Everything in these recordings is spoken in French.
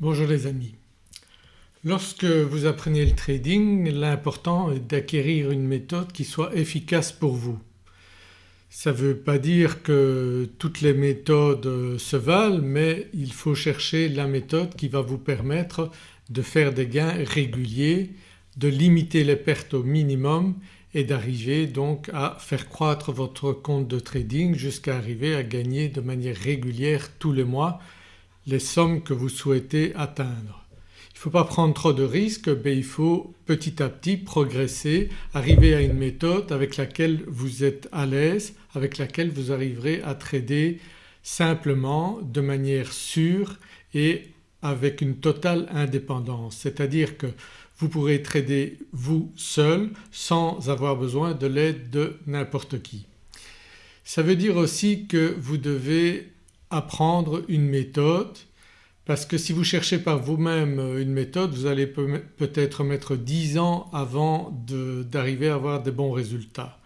Bonjour les amis. Lorsque vous apprenez le trading l'important est d'acquérir une méthode qui soit efficace pour vous. Ça ne veut pas dire que toutes les méthodes se valent mais il faut chercher la méthode qui va vous permettre de faire des gains réguliers, de limiter les pertes au minimum et d'arriver donc à faire croître votre compte de trading jusqu'à arriver à gagner de manière régulière tous les mois les sommes que vous souhaitez atteindre. Il ne faut pas prendre trop de risques mais il faut petit à petit progresser, arriver à une méthode avec laquelle vous êtes à l'aise, avec laquelle vous arriverez à trader simplement, de manière sûre et avec une totale indépendance. C'est-à-dire que vous pourrez trader vous seul sans avoir besoin de l'aide de n'importe qui. Ça veut dire aussi que vous devez apprendre une méthode parce que si vous cherchez par vous-même une méthode vous allez peut-être mettre 10 ans avant d'arriver à avoir des bons résultats.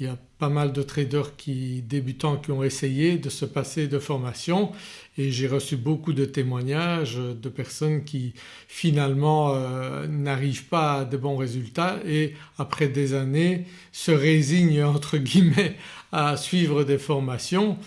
Il y a pas mal de traders qui, débutants qui ont essayé de se passer de formation et j'ai reçu beaucoup de témoignages de personnes qui finalement euh, n'arrivent pas à de bons résultats et après des années se résignent entre guillemets à suivre des formations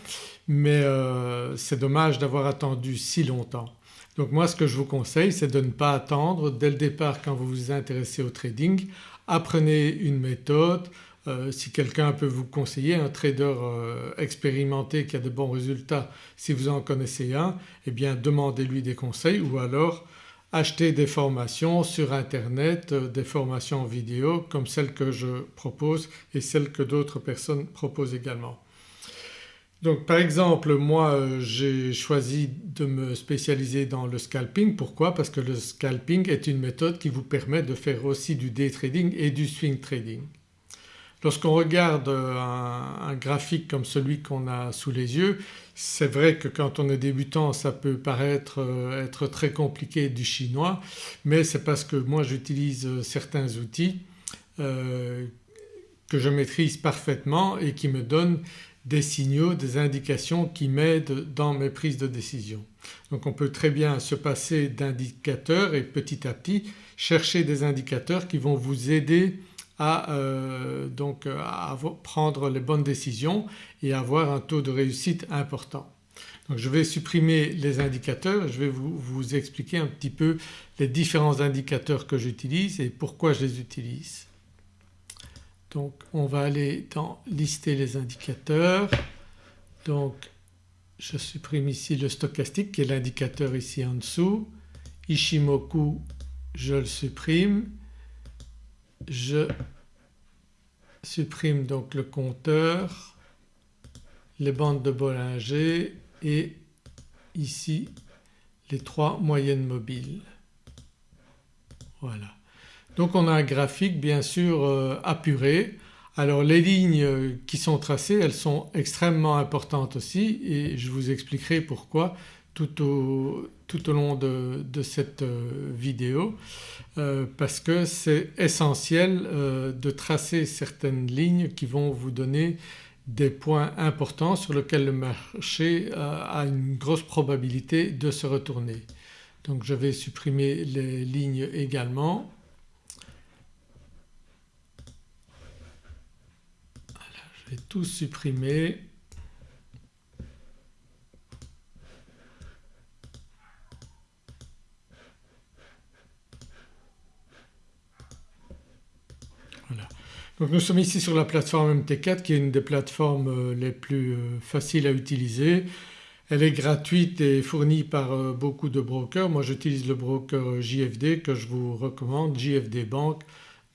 mais euh, c'est dommage d'avoir attendu si longtemps. Donc moi ce que je vous conseille c'est de ne pas attendre dès le départ quand vous vous intéressez au trading, apprenez une méthode, euh, si quelqu'un peut vous conseiller, un trader euh, expérimenté qui a de bons résultats, si vous en connaissez un eh bien demandez-lui des conseils ou alors achetez des formations sur internet, des formations vidéo comme celles que je propose et celles que d'autres personnes proposent également. Donc par exemple moi euh, j'ai choisi de me spécialiser dans le scalping. Pourquoi? Parce que le scalping est une méthode qui vous permet de faire aussi du day trading et du swing trading. Lorsqu'on regarde un, graphique comme celui qu'on a sous les yeux c'est vrai que quand on est débutant ça peut paraître euh, être très compliqué du chinois mais c'est parce que moi j'utilise certains outils euh, que je maîtrise parfaitement et qui me donnent des signaux, des indications qui m'aident dans mes prises de décision. Donc on peut très bien se passer d'indicateurs et petit à petit chercher des indicateurs qui vont vous aider à, euh, donc prendre les bonnes décisions et avoir un taux de réussite important. Donc je vais supprimer les indicateurs je vais vous expliquer un petit peu les différents indicateurs que j'utilise et pourquoi je les utilise. Donc on va aller dans lister les indicateurs. Donc je supprime ici le stochastique qui est l'indicateur ici en dessous. Ishimoku je le supprime. Je supprime donc le compteur, les bandes de Bollinger et ici les trois moyennes mobiles. Voilà. Donc on a un graphique bien sûr euh, apuré. Alors les lignes euh, qui sont tracées elles sont extrêmement importantes aussi et je vous expliquerai pourquoi tout au, long de, cette euh, vidéo parce que c'est essentiel de tracer certaines lignes qui vont vous donner des points importants sur lesquels le marché a une grosse probabilité de se retourner. Donc je vais supprimer les lignes également vais tout supprimer. Voilà. Donc nous sommes ici sur la plateforme MT4 qui est une des plateformes euh, les plus euh, faciles à utiliser. Elle est gratuite et fournie par euh, beaucoup de brokers. Moi j'utilise le broker JFD que je vous recommande, JFD Bank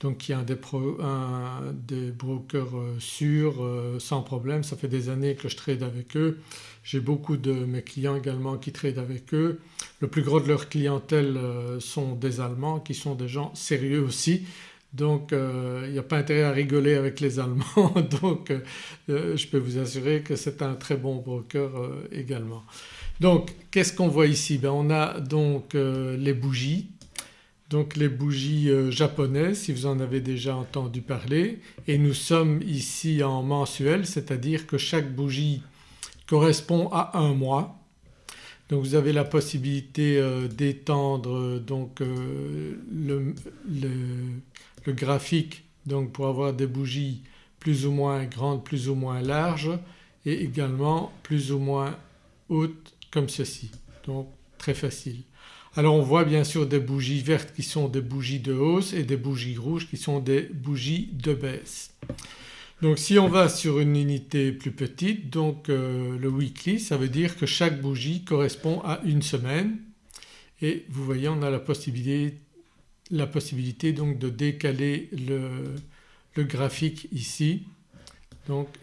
donc qui est un des, brokers euh, sûrs euh, sans problème. Ça fait des années que je trade avec eux. J'ai beaucoup de mes clients également qui tradent avec eux. Le plus gros de leur clientèle euh, sont des Allemands qui sont des gens sérieux aussi. Donc il n'y a pas intérêt à rigoler avec les Allemands donc je peux vous assurer que c'est un très bon broker également. Donc qu'est-ce qu'on voit ici? Ben, On a donc les bougies donc les bougies euh, japonaises si vous en avez déjà entendu parler et nous sommes ici en mensuel c'est-à-dire que chaque bougie correspond à un mois. Donc vous avez la possibilité euh, d'étendre donc le, graphique donc pour avoir des bougies plus ou moins grandes, plus ou moins larges et également plus ou moins hautes comme ceci. Donc très facile. Alors on voit bien sûr des bougies vertes qui sont des bougies de hausse et des bougies rouges qui sont des bougies de baisse. Donc si on va sur une unité plus petite donc euh, le weekly ça veut dire que chaque bougie correspond à une semaine et vous voyez on a la possibilité, la possibilité donc de décaler le, graphique ici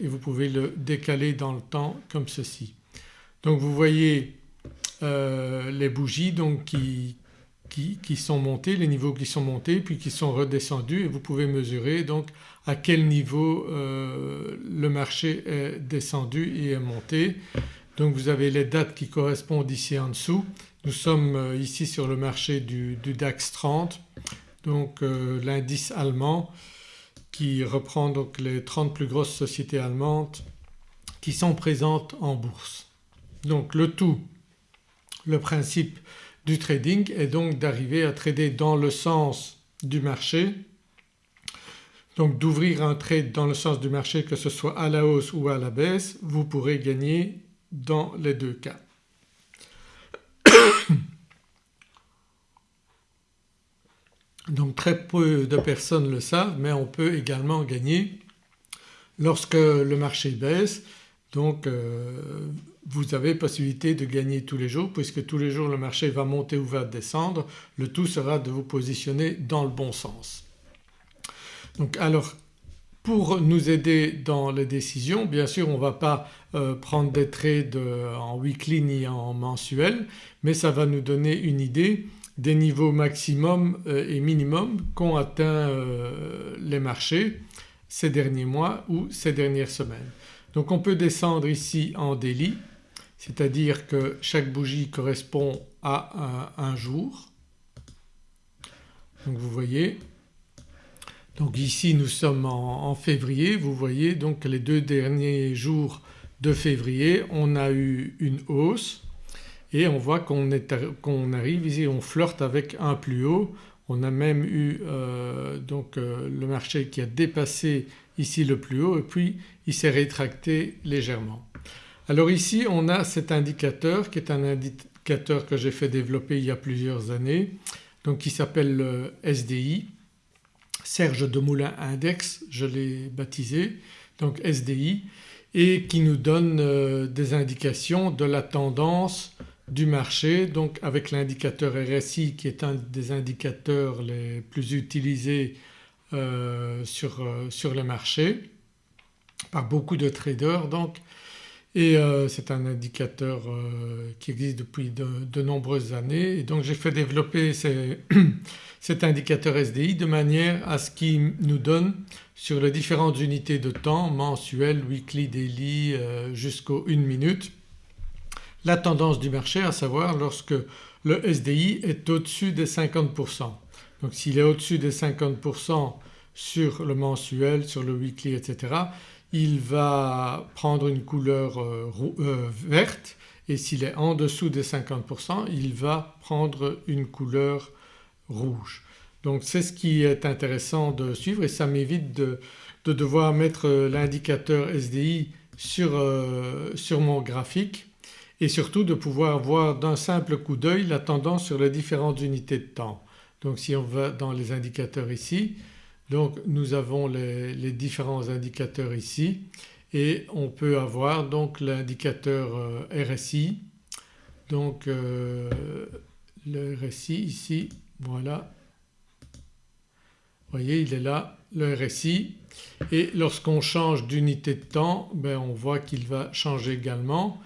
et vous pouvez le décaler dans le temps comme ceci. Donc vous voyez euh, les bougies donc qui, qui, sont montées, les niveaux qui sont montés puis qui sont redescendus et vous pouvez mesurer donc à quel niveau euh, le marché est descendu et est monté. Donc vous avez les dates qui correspondent ici en dessous. Nous sommes euh, ici sur le marché du, du DAX 30 donc l'indice allemand qui reprend donc les 30 plus grosses sociétés allemandes qui sont présentes en bourse. Donc le tout, le principe du trading est donc d'arriver à trader dans le sens du marché donc d'ouvrir un trade dans le sens du marché que ce soit à la hausse ou à la baisse vous pourrez gagner dans les deux cas. Donc très peu de personnes le savent mais on peut également gagner lorsque le marché baisse donc euh, vous avez possibilité de gagner tous les jours puisque tous les jours le marché va monter ou va descendre. Le tout sera de vous positionner dans le bon sens. Donc alors pour nous aider dans les décisions bien sûr on ne va pas euh, prendre des trades en weekly ni en mensuel mais ça va nous donner une idée des niveaux maximum euh, et minimum qu'ont atteint les marchés ces derniers mois ou ces dernières semaines. Donc on peut descendre ici en daily c'est-à-dire que chaque bougie correspond à un, jour. Donc vous voyez donc ici nous sommes en, février vous voyez donc les deux derniers jours de février on a eu une hausse et on voit qu'on arrive ici, on flirte avec un plus haut. On a même eu euh, donc euh, le marché qui a dépassé ici le plus haut et puis il s'est rétracté légèrement. Alors ici on a cet indicateur qui est un indicateur que j'ai fait développer il y a plusieurs années donc qui s'appelle le SDI, Serge de Moulin Index je l'ai baptisé donc SDI et qui nous donne euh, des indications de la tendance du marché donc avec l'indicateur RSI qui est un des indicateurs les plus utilisés euh, sur, euh, sur le marché par beaucoup de traders donc et euh, c'est un indicateur qui existe depuis de, nombreuses années et donc j'ai fait développer cet indicateur SDI de manière à ce qu'il nous donne sur les différentes unités de temps mensuelles, weekly, daily jusqu'aux 1 minute la tendance du marché à savoir lorsque le SDI est au-dessus des 50%. Donc s'il est au-dessus des 50% sur le mensuel, sur le weekly etc. il va prendre une couleur euh, euh, verte et s'il est en dessous des 50% il va prendre une couleur rouge. Donc c'est ce qui est intéressant de suivre et ça m'évite de, devoir mettre l'indicateur SDI sur, euh, sur mon graphique et surtout de pouvoir voir d'un simple coup d'œil la tendance sur les différentes unités de temps. Donc si on va dans les indicateurs ici donc nous avons les, différents indicateurs ici et on peut avoir donc l'indicateur euh, RSI donc euh, le RSI ici voilà. Vous voyez il est là le RSI et lorsqu'on change d'unité de temps ben on voit qu'il va changer également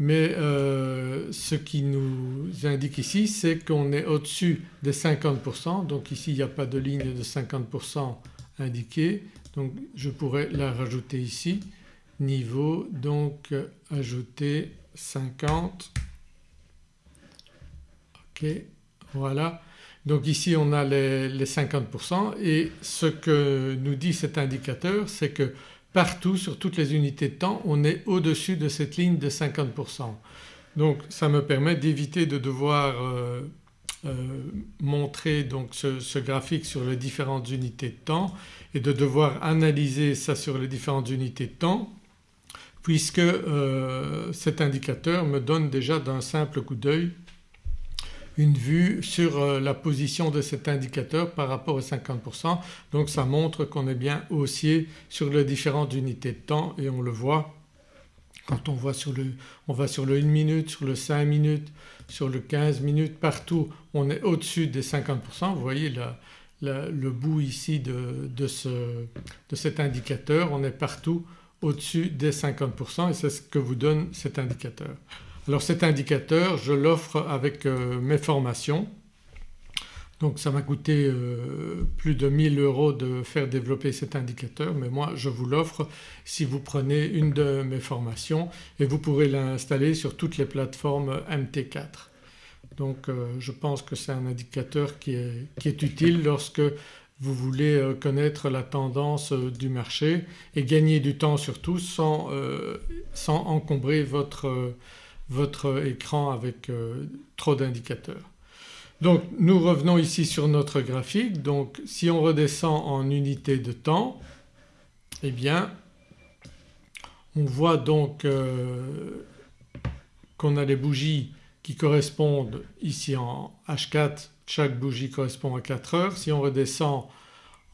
mais euh, ce qui nous indique ici c'est qu'on est au-dessus des 50% donc ici il n'y a pas de ligne de 50% indiquée. Donc je pourrais la rajouter ici. Niveau donc ajouter 50 ok voilà. Donc ici on a les, les 50% et ce que nous dit cet indicateur c'est que partout sur toutes les unités de temps on est au-dessus de cette ligne de 50%. Donc ça me permet d'éviter de devoir euh, euh, montrer donc ce, graphique sur les différentes unités de temps et de devoir analyser ça sur les différentes unités de temps puisque euh, cet indicateur me donne déjà d'un simple coup d'œil une vue sur la position de cet indicateur par rapport aux 50% donc ça montre qu'on est bien haussier sur les différentes unités de temps et on le voit quand on, voit sur le, on va sur le 1 minute, sur le 5 minutes, sur le 15 minutes, partout on est au-dessus des 50%. Vous voyez le bout ici de, de, ce, de, cet indicateur, on est partout au-dessus des 50% et c'est ce que vous donne cet indicateur. Alors cet indicateur je l'offre avec euh, mes formations donc ça m'a coûté euh, plus de 1000 euros de faire développer cet indicateur mais moi je vous l'offre si vous prenez une de mes formations et vous pourrez l'installer sur toutes les plateformes MT4. Donc euh, je pense que c'est un indicateur qui est, qui est, utile lorsque vous voulez connaître la tendance du marché et gagner du temps surtout sans, sans encombrer votre, votre écran avec trop d'indicateurs. Donc nous revenons ici sur notre graphique donc si on redescend en unité de temps eh bien on voit donc euh, qu'on a les bougies qui correspondent ici en H4 chaque bougie correspond à 4 heures. Si on redescend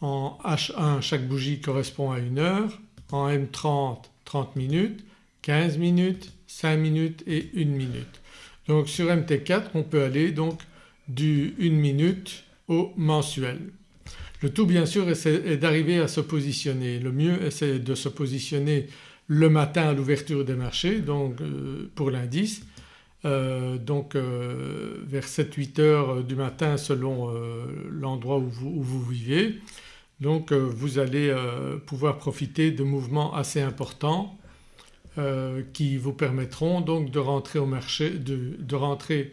en H1 chaque bougie correspond à 1 heure, en M30 30 minutes, 15 minutes, 5 minutes et 1 minute. Donc sur MT4 on peut aller donc du 1 minute au mensuel. Le tout bien sûr est d'arriver à se positionner. Le mieux c'est de se positionner le matin à l'ouverture des marchés donc euh, pour l'indice euh, donc euh, vers 7-8 heures du matin selon l'endroit où, où, vous vivez. Donc vous allez pouvoir profiter de mouvements assez importants qui vous permettront donc de rentrer au marché, de, de rentrer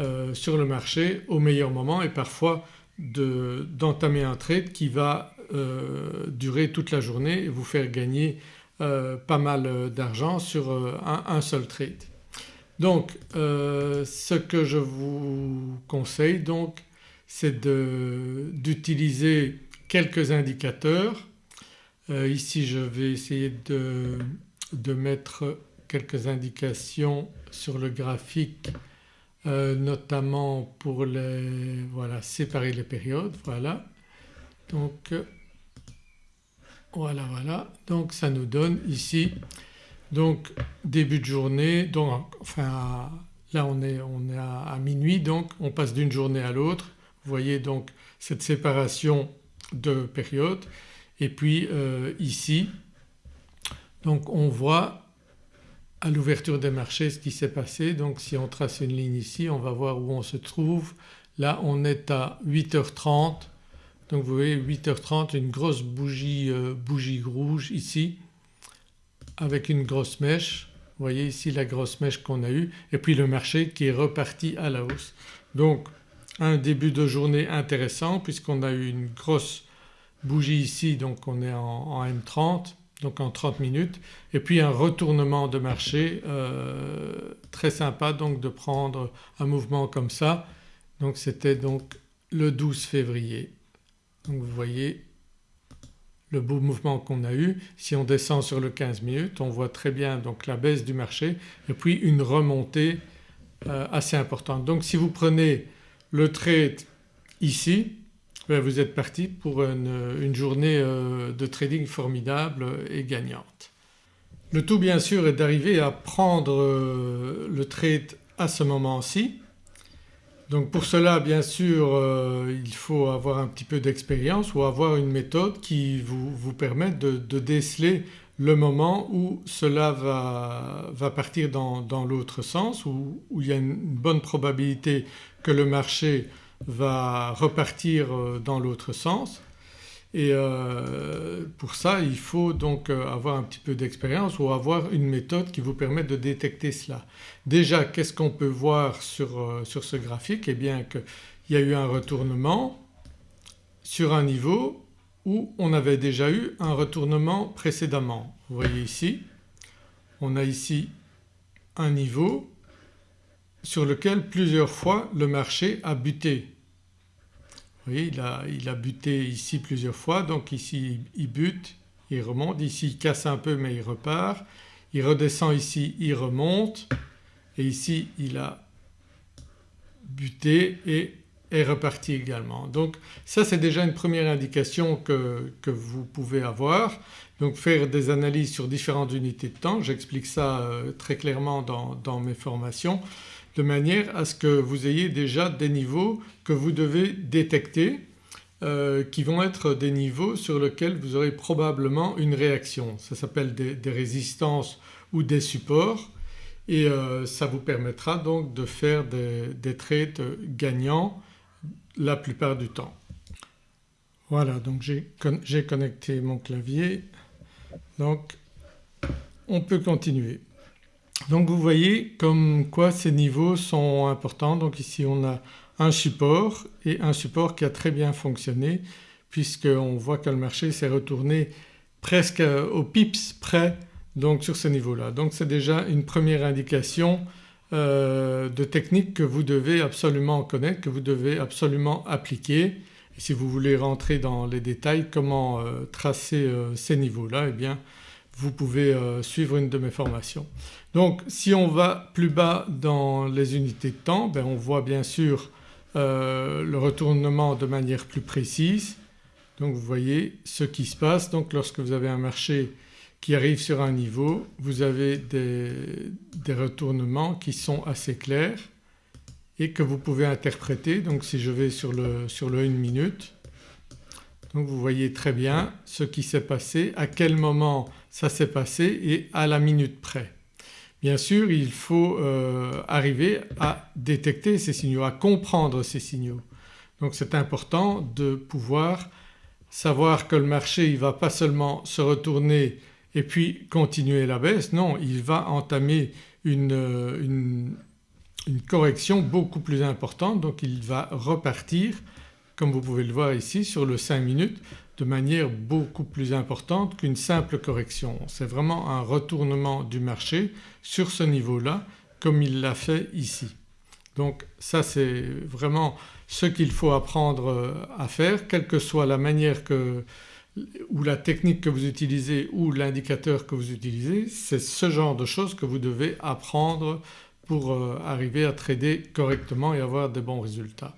euh, sur le marché au meilleur moment et parfois d'entamer un trade qui va euh, durer toute la journée et vous faire gagner euh, pas mal d'argent sur un, seul trade. Donc ce que je vous conseille donc c'est d'utiliser quelques indicateurs. ici je vais essayer de, de mettre quelques indications sur le graphique euh, notamment pour les, voilà, séparer les périodes, voilà. Donc euh, voilà, voilà, donc ça nous donne ici donc début de journée, donc enfin là on est, on est à, minuit donc on passe d'une journée à l'autre. Vous voyez donc cette séparation de périodes et puis euh, ici donc on voit à l'ouverture des marchés ce qui s'est passé. Donc si on trace une ligne ici on va voir où on se trouve. Là on est à 8h30 donc vous voyez 8h30 une grosse bougie, euh, bougie rouge ici avec une grosse mèche. Vous voyez ici la grosse mèche qu'on a eue et puis le marché qui est reparti à la hausse. Donc un début de journée intéressant puisqu'on a eu une grosse bougie ici donc on est en M30 donc en 30 minutes et puis un retournement de marché euh, très sympa donc de prendre un mouvement comme ça. Donc c'était donc le 12 février. Donc vous voyez le beau mouvement qu'on a eu. Si on descend sur le 15 minutes on voit très bien donc la baisse du marché et puis une remontée euh, assez importante. Donc si vous prenez le trade ici vous êtes parti pour une, journée euh, de trading formidable et gagnante. Le tout bien sûr est d'arriver à prendre euh, le trade à ce moment-ci. Donc pour cela bien sûr euh, il faut avoir un petit peu d'expérience ou avoir une méthode qui vous, vous permette de, déceler le moment où cela va, va partir dans, dans l'autre sens, où, où, il y a une bonne probabilité que le marché va repartir euh, dans l'autre sens et euh, pour ça il faut donc euh, avoir un petit peu d'expérience ou avoir une méthode qui vous permet de détecter cela. Déjà qu'est-ce qu'on peut voir sur, sur, ce graphique? Eh bien qu'il y a eu un retournement sur un niveau où on avait déjà eu un retournement précédemment. Vous voyez ici on a ici un niveau sur lequel plusieurs fois le marché a buté. Vous voyez il a, il a buté ici plusieurs fois donc ici il bute, il remonte, ici il casse un peu mais il repart, il redescend ici, il remonte et ici il a buté et est reparti également. Donc ça c'est déjà une première indication que, que, vous pouvez avoir. Donc faire des analyses sur différentes unités de temps, j'explique ça euh, très clairement dans, dans, mes formations de manière à ce que vous ayez déjà des niveaux que vous devez détecter euh, qui vont être des niveaux sur lesquels vous aurez probablement une réaction. Ça s'appelle des, résistances ou des supports et euh, ça vous permettra donc de faire des, des trades gagnants la plupart du temps. Voilà donc j'ai connecté mon clavier donc on peut continuer. Donc vous voyez comme quoi ces niveaux sont importants donc ici on a un support et un support qui a très bien fonctionné puisqu'on voit que le marché s'est retourné presque au pips près donc sur ce niveau-là. Donc c'est déjà une première indication euh, de techniques que vous devez absolument connaître, que vous devez absolument appliquer. Et si vous voulez rentrer dans les détails comment euh, tracer euh, ces niveaux-là eh bien vous pouvez suivre une de mes formations. Donc si on va plus bas dans les unités de temps ben on voit bien sûr le retournement de manière plus précise. Donc vous voyez ce qui se passe donc lorsque vous avez un marché qui arrive sur un niveau, vous avez des, des, retournements qui sont assez clairs et que vous pouvez interpréter. Donc si je vais sur le, sur le 1 minute, donc vous voyez très bien ce qui s'est passé, à quel moment ça s'est passé et à la minute près. Bien sûr il faut euh, arriver à détecter ces signaux, à comprendre ces signaux. Donc c'est important de pouvoir savoir que le marché il ne va pas seulement se retourner et puis continuer la baisse. Non, il va entamer une, une, correction beaucoup plus importante donc il va repartir comme vous pouvez le voir ici sur le 5 minutes de manière beaucoup plus importante qu'une simple correction. C'est vraiment un retournement du marché sur ce niveau-là comme il l'a fait ici. Donc ça c'est vraiment ce qu'il faut apprendre à faire quelle que soit la manière que ou la technique que vous utilisez ou l'indicateur que vous utilisez, c'est ce genre de choses que vous devez apprendre pour euh, arriver à trader correctement et avoir des bons résultats.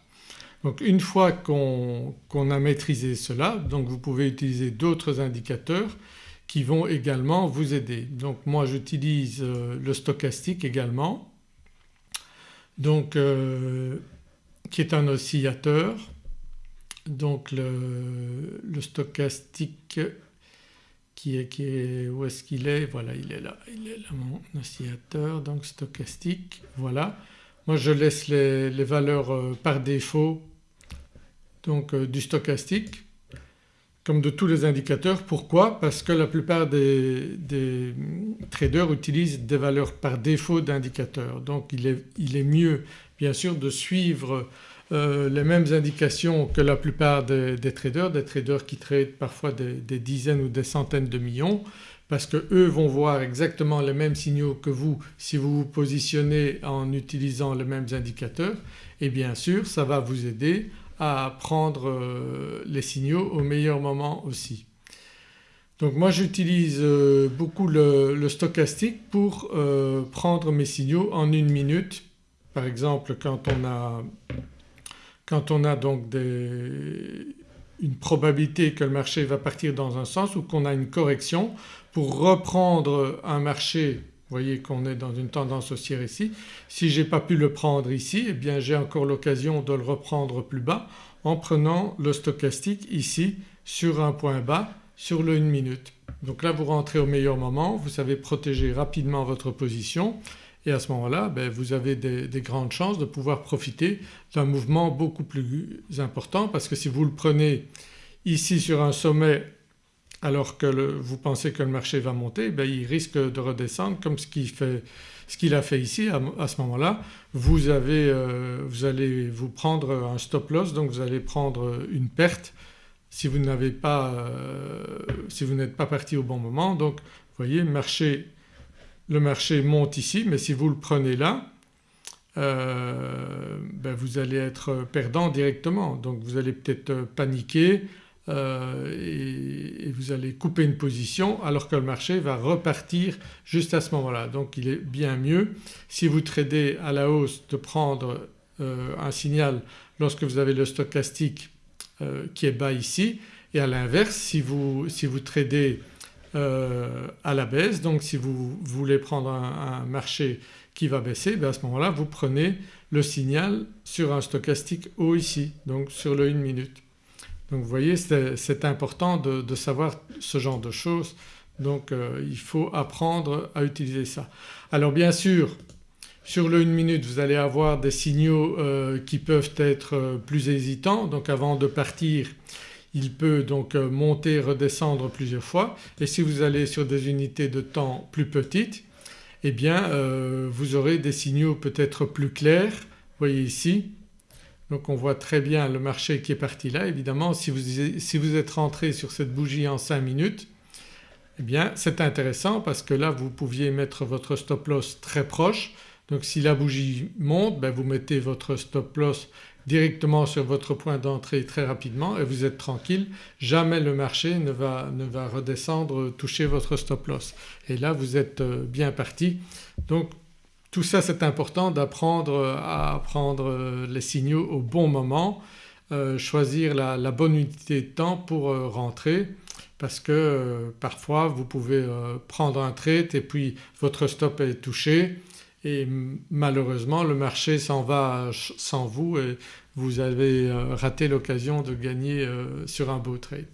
Donc une fois qu'on a maîtrisé cela vous pouvez utiliser d'autres indicateurs qui vont également vous aider. Donc moi j'utilise euh, le stochastique également donc euh, qui est un oscillateur donc le, stochastique qui est, qui est où est-ce qu'il est? Voilà il est là, il est là mon oscillateur donc stochastique voilà. Moi je laisse les, valeurs euh, par défaut donc euh, du stochastique comme de tous les indicateurs. Pourquoi? Parce que la plupart des, des traders utilisent des valeurs par défaut d'indicateurs. Donc il est, il est mieux bien sûr de suivre euh, les mêmes indications que la plupart des, traders, des traders qui tradent parfois des, dizaines ou des centaines de millions parce que eux vont voir exactement les mêmes signaux que vous si vous vous positionnez en utilisant les mêmes indicateurs. Et bien sûr ça va vous aider à prendre euh, les signaux au meilleur moment aussi. Donc moi j'utilise euh, beaucoup le, stochastique pour prendre mes signaux en une minute. Par exemple quand on a quand on a donc une probabilité que le marché va partir dans un sens ou qu'on a une correction pour reprendre un marché vous voyez qu'on est dans une tendance haussière ici. Si je n'ai pas pu le prendre ici eh bien j'ai encore l'occasion de le reprendre plus bas en prenant le stochastique ici sur un point bas sur le 1 minute. Donc là vous rentrez au meilleur moment, vous savez protéger rapidement votre position et à ce moment-là ben, vous avez des, des, grandes chances de pouvoir profiter d'un mouvement beaucoup plus important parce que si vous le prenez ici sur un sommet alors que vous pensez que le marché va monter ben, il risque de redescendre comme ce qu'il a fait ici à, ce moment-là euh, vous allez vous prendre un stop loss donc vous allez prendre une perte si vous n'avez euh, n'êtes pas parti au bon moment. Donc vous voyez le marché monte ici mais si vous le prenez là ben vous allez être perdant directement donc vous allez peut-être paniquer et, vous allez couper une position alors que le marché va repartir juste à ce moment-là. Donc il est bien mieux si vous tradez à la hausse de prendre un signal lorsque vous avez le stochastique qui est bas ici et à l'inverse si vous, si vous tradez euh, à la baisse donc si vous voulez prendre un, marché qui va baisser ben à ce moment-là vous prenez le signal sur un stochastique haut ici donc sur le 1 minute. Donc vous voyez c'est important de, savoir ce genre de choses donc euh, il faut apprendre à utiliser ça. Alors bien sûr sur le 1 minute vous allez avoir des signaux euh, qui peuvent être plus hésitants donc avant de partir il peut donc euh, monter redescendre plusieurs fois et si vous allez sur des unités de temps plus petites eh bien euh, vous aurez des signaux peut-être plus clairs. Vous voyez ici donc on voit très bien le marché qui est parti là. Évidemment si vous, êtes rentré sur cette bougie en 5 minutes eh bien c'est intéressant parce que là vous pouviez mettre votre stop loss très proche donc si la bougie monte ben vous mettez votre stop loss directement sur votre point d'entrée très rapidement et vous êtes tranquille, jamais le marché ne va, ne va redescendre toucher votre stop loss et là vous êtes euh, bien parti. Donc tout ça c'est important d'apprendre à prendre euh, les signaux au bon moment, euh, choisir la, bonne unité de temps pour rentrer parce que parfois vous pouvez prendre un trade et puis votre stop est touché et malheureusement le marché s'en va sans vous et vous avez euh, raté l'occasion de gagner euh, sur un beau trade.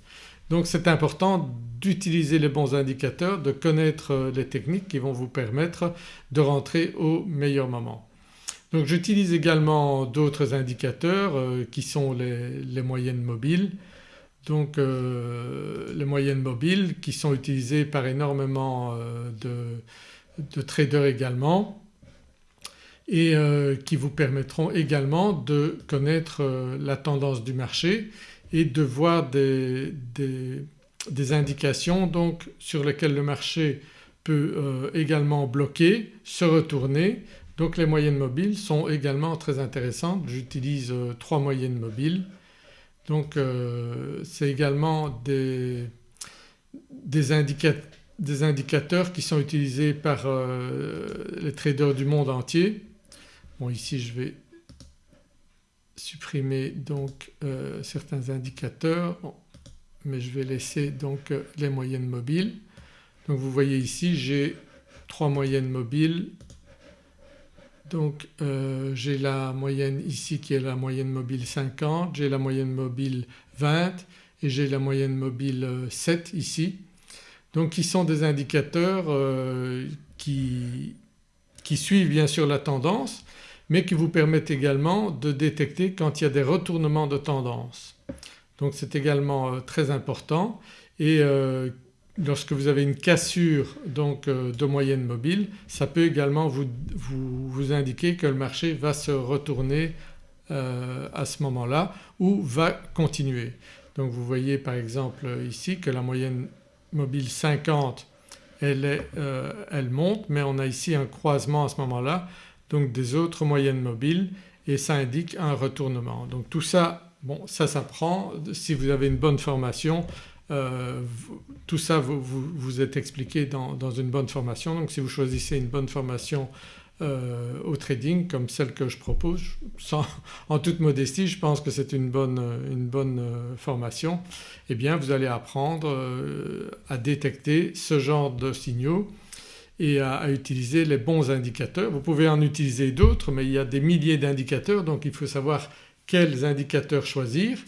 Donc c'est important d'utiliser les bons indicateurs, de connaître euh, les techniques qui vont vous permettre de rentrer au meilleur moment. Donc j'utilise également d'autres indicateurs qui sont les, moyennes mobiles. Donc les moyennes mobiles qui sont utilisées par énormément de traders également et euh, qui vous permettront également de connaître euh, la tendance du marché et de voir des, indications donc sur lesquelles le marché peut euh, également bloquer, se retourner. Donc les moyennes mobiles sont également très intéressantes. J'utilise trois moyennes mobiles. Donc c'est également des, des, indicateurs qui sont utilisés par les traders du monde entier Bon ici je vais supprimer donc euh, certains indicateurs mais je vais laisser donc euh, les moyennes mobiles. Donc vous voyez ici j'ai trois moyennes mobiles donc euh, j'ai la moyenne ici qui est la moyenne mobile 50, j'ai la moyenne mobile 20 et j'ai la moyenne mobile 7 ici. Donc qui sont des indicateurs qui, qui, suivent bien sûr la tendance mais qui vous permettent également de détecter quand il y a des retournements de tendance. Donc c'est également euh, très important et euh, lorsque vous avez une cassure donc euh, de moyenne mobile ça peut également vous, vous, indiquer que le marché va se retourner à ce moment-là ou va continuer. Donc vous voyez par exemple ici que la moyenne mobile 50 elle, est, elle monte mais on a ici un croisement à ce moment-là donc des autres moyennes mobiles et ça indique un retournement. Donc tout ça, bon ça s'apprend si vous avez une bonne formation euh, tout ça vous, vous, expliqué dans, une bonne formation donc si vous choisissez une bonne formation euh, au trading comme celle que je propose en toute modestie je pense que c'est une bonne, une bonne euh, formation eh bien vous allez apprendre à détecter ce genre de signaux et à, utiliser les bons indicateurs. Vous pouvez en utiliser d'autres mais il y a des milliers d'indicateurs donc il faut savoir quels indicateurs choisir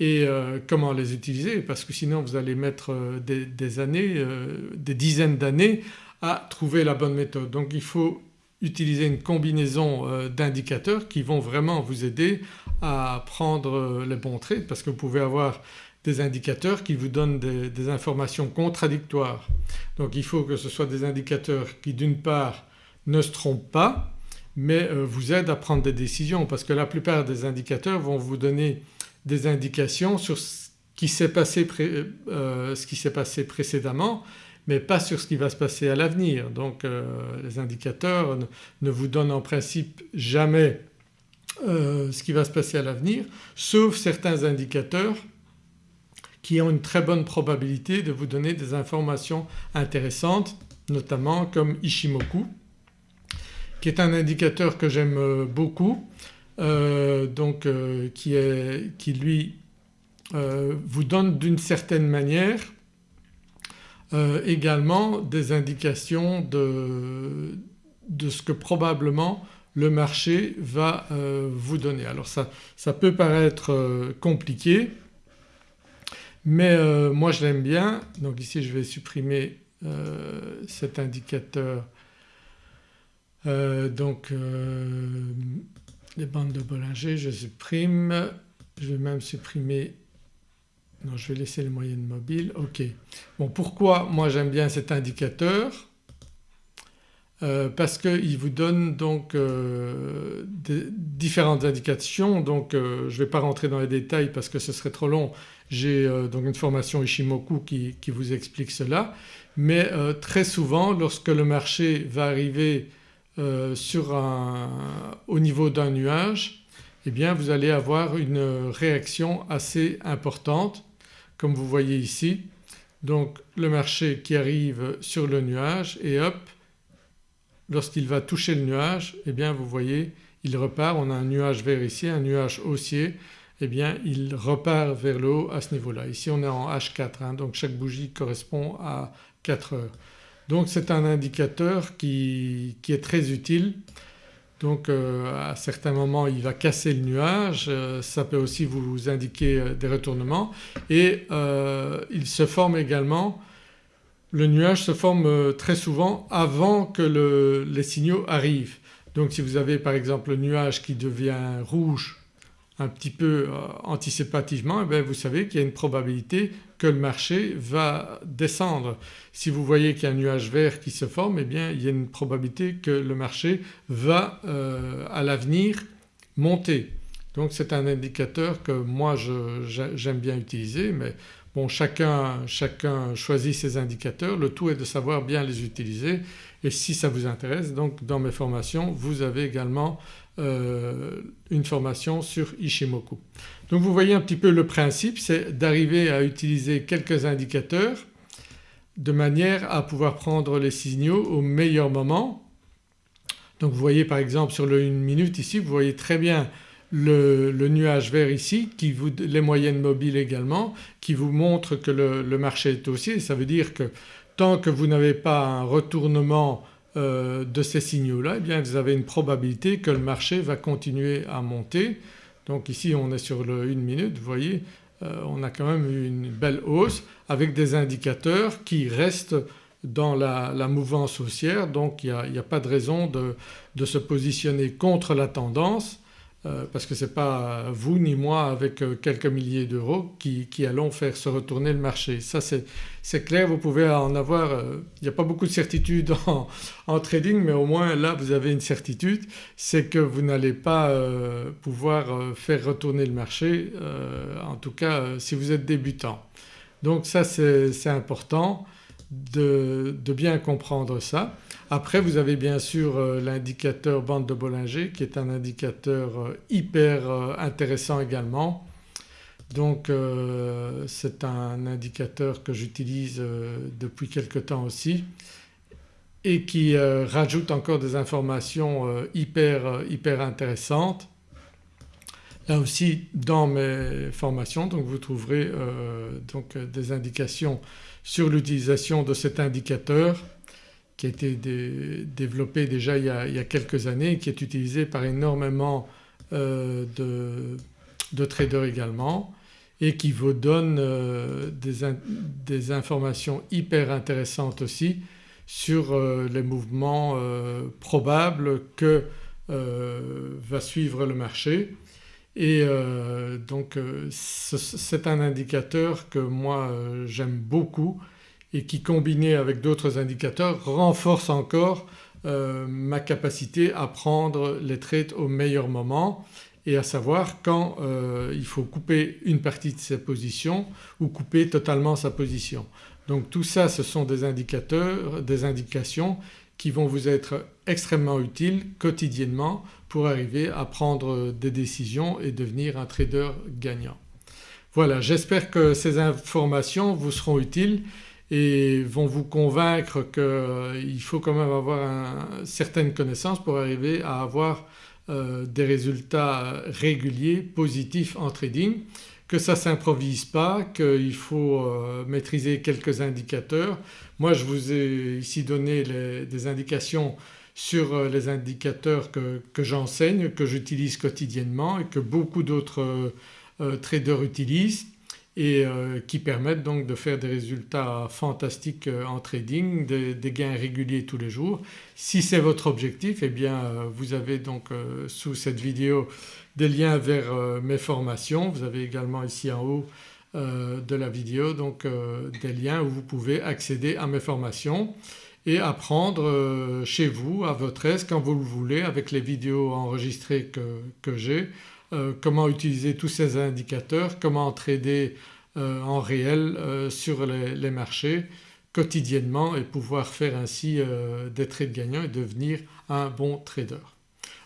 et euh, comment les utiliser parce que sinon vous allez mettre euh, des, années, euh, des dizaines d'années à trouver la bonne méthode. Donc il faut utiliser une combinaison d'indicateurs qui vont vraiment vous aider à prendre les bons trades parce que vous pouvez avoir des indicateurs qui vous donnent des, informations contradictoires. Donc il faut que ce soit des indicateurs qui d'une part ne se trompent pas mais euh, vous aident à prendre des décisions parce que la plupart des indicateurs vont vous donner des indications sur ce qui s'est passé, euh, passé, précédemment mais pas sur ce qui va se passer à l'avenir. Donc les indicateurs ne, vous donnent en principe jamais ce qui va se passer à l'avenir sauf certains indicateurs qui ont une très bonne probabilité de vous donner des informations intéressantes notamment comme Ishimoku qui est un indicateur que j'aime euh, beaucoup euh, donc euh, qui, lui vous donne d'une certaine manière également des indications de, ce que probablement le marché va vous donner. Alors ça peut paraître compliqué mais moi je l'aime bien. Donc ici je vais supprimer cet indicateur. Euh, donc euh, les bandes de Bollinger je supprime, je vais même supprimer. Non je vais laisser les moyennes mobiles, ok. Bon pourquoi moi j'aime bien cet indicateur? Euh, parce qu'il vous donne donc différentes indications donc je ne vais pas rentrer dans les détails parce que ce serait trop long. J'ai donc une formation Ishimoku qui, vous explique cela mais très souvent lorsque le marché va arriver euh, sur un, au niveau d'un nuage eh bien vous allez avoir une réaction assez importante comme vous voyez ici. Donc le marché qui arrive sur le nuage et hop lorsqu'il va toucher le nuage eh bien vous voyez il repart, on a un nuage vert ici, un nuage haussier. Eh bien il repart vers le haut à ce niveau-là. Ici on est en H4 hein, donc chaque bougie correspond à 4 heures. Donc c'est un indicateur qui, est très utile. Donc euh, à certains moments il va casser le nuage, euh, ça peut aussi vous indiquer euh, des retournements. Et il se forme également, le nuage se forme très souvent avant que les signaux arrivent. Donc si vous avez par exemple le nuage qui devient rouge un petit peu euh, anticipativement eh vous savez qu'il y a une probabilité que le marché va descendre. Si vous voyez qu'il y a un nuage vert qui se forme eh bien il y a une probabilité que le marché va euh, à l'avenir monter. Donc c'est un indicateur que moi j'aime bien utiliser bon chacun, chacun choisit ses indicateurs, le tout est de savoir bien les utiliser et si ça vous intéresse donc dans mes formations vous avez également euh, une formation sur Ishimoku. Donc vous voyez un petit peu le principe c'est d'arriver à utiliser quelques indicateurs de manière à pouvoir prendre les signaux au meilleur moment. Donc vous voyez par exemple sur le 1 minute ici vous voyez très bien le, nuage vert ici, qui les moyennes mobiles également, qui vous montrent que le, marché est haussier. Ça veut dire que tant que vous n'avez pas un retournement euh, de ces signaux-là eh bien vous avez une probabilité que le marché va continuer à monter. Donc ici on est sur le 1 minute vous voyez euh, on a quand même eu une belle hausse avec des indicateurs qui restent dans la, mouvance haussière donc il n'y a, pas de raison de se positionner contre la tendance parce que ce n'est pas vous ni moi avec euh, quelques milliers d'euros qui, allons faire se retourner le marché. Ça c'est clair, vous pouvez en avoir, euh, il n'y a pas beaucoup de certitude en, trading mais au moins là vous avez une certitude, c'est que vous n'allez pas pouvoir faire retourner le marché en tout cas si vous êtes débutant. Donc ça c'est important de, bien comprendre ça. Après vous avez bien sûr euh, l'indicateur bande de Bollinger qui est un indicateur euh, hyper euh, intéressant également. Donc c'est un indicateur que j'utilise depuis quelque temps aussi et qui rajoute encore des informations hyper, hyper intéressantes. Là aussi dans mes formations donc vous trouverez donc des indications sur l'utilisation de cet indicateur qui a été développé déjà il y, a, quelques années et qui est utilisé par énormément euh, de, traders également et qui vous donne euh, des, informations hyper intéressantes aussi sur euh, les mouvements probables que va suivre le marché et euh, donc euh, c'est un indicateur que moi euh, j'aime beaucoup et qui combiné avec d'autres indicateurs renforce encore ma capacité à prendre les trades au meilleur moment et à savoir quand il faut couper une partie de sa position ou couper totalement sa position. Donc tout ça ce sont des indicateurs, des indications qui vont vous être extrêmement utiles quotidiennement pour arriver à prendre des décisions et devenir un trader gagnant. Voilà j'espère que ces informations vous seront utiles et vont vous convaincre qu'il faut quand même avoir certaines connaissances pour arriver à avoir euh, des résultats réguliers positifs en trading, que ça ne s'improvise pas, qu'il faut euh, maîtriser quelques indicateurs. Moi je vous ai ici donné des indications sur euh, les indicateurs que, j'enseigne, que j'utilise quotidiennement et que beaucoup d'autres traders utilisent et qui permettent donc de faire des résultats fantastiques en trading, des, gains réguliers tous les jours. Si c'est votre objectif eh bien vous avez donc sous cette vidéo des liens vers euh, mes formations. Vous avez également ici en haut euh, de la vidéo donc euh, des liens où vous pouvez accéder à mes formations et apprendre chez vous à votre aise quand vous le voulez avec les vidéos enregistrées que, j'ai comment utiliser tous ces indicateurs, comment trader en réel sur les, les, marchés quotidiennement et pouvoir faire ainsi des trades gagnants et devenir un bon trader.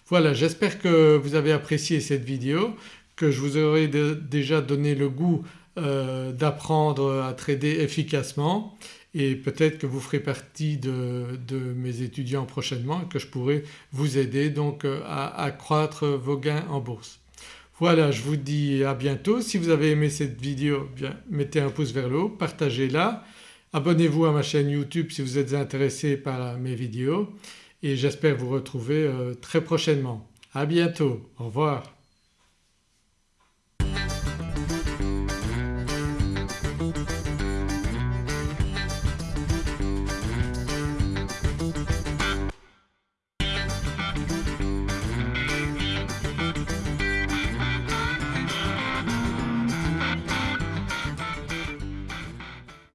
Voilà j'espère que vous avez apprécié cette vidéo, que je vous aurai déjà donné le goût euh, d'apprendre à trader efficacement et peut-être que vous ferez partie de, mes étudiants prochainement et que je pourrai vous aider donc euh, à accroître vos gains en bourse. Voilà je vous dis à bientôt. Si vous avez aimé cette vidéo bien mettez un pouce vers le haut, partagez-la, abonnez-vous à ma chaîne YouTube si vous êtes intéressé par mes vidéos et j'espère vous retrouver euh, très prochainement. À bientôt, au revoir.